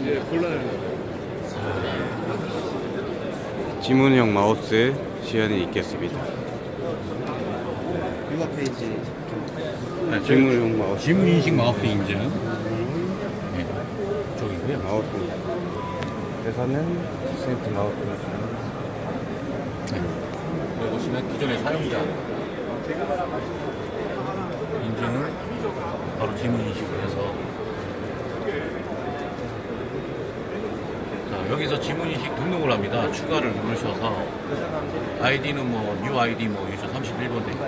이제 곤란해요. 지문형 마우스 시연이 있겠습니다. 유아 페이지 네, 지문형 마우스. 지문 인식 마우스 인증. 네, 저기고요. 마우스. 회사는 센트 마우스. 네. 여기 보시면 기존의 사용자 인증을 바로 지문 인식을 해서 자 여기서 지문 인식 등록을 합니다. 추가를 누르셔서 아이디는 뭐 new 아이디 뭐 유저 31번 돼 있고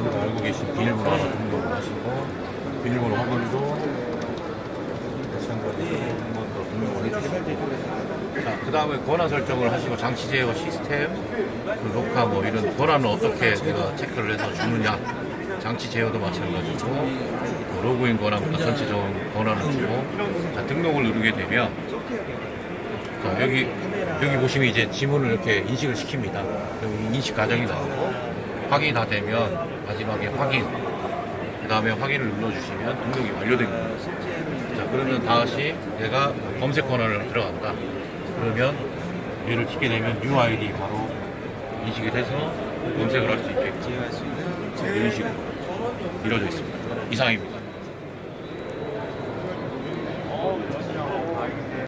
여러분 알고 계신 비밀번호 하나 등록을 하시고 비밀번호 확인도 마찬가지로 한번 더 등록을 해주시고 자, 그 다음에 권한 설정을 하시고 장치 제어 시스템 그 녹화 뭐 이런 권한을 어떻게 내가 체크를 해서 주느냐 장치 제어도 마찬가지고 뭐 로그인 권한부터 전체적인 권한을 주고 자, 등록을 누르게 되면 자, 여기 여기 보시면 이제 지문을 이렇게 인식을 시킵니다. 여기 인식 과정이 나오고 확인이 다 되면 마지막에 확인. 그 다음에 확인을 눌러주시면 등록이 완료된 겁니다. 자 그러면 다시 내가 검색 권한을 들어간다. 그러면 얘를 찍게 되면 new ID 바로 인식이 돼서 검색을 할 수 있게끔 이런 식으로 이루어져 있습니다. 이상입니다.